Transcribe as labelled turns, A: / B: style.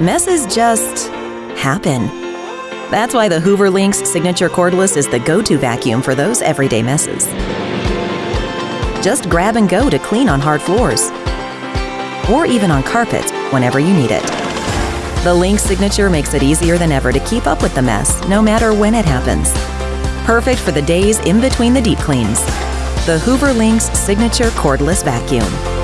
A: messes just happen. That's why the Hoover LinX Signature Cordless is the go-to vacuum for those everyday messes. Just grab and go to clean on hard floors, or even on carpet whenever you need it. The LinX Signature makes it easier than ever to keep up with the mess, no matter when it happens. Perfect for the days in between the deep cleans. The Hoover LinX Signature Cordless Vacuum.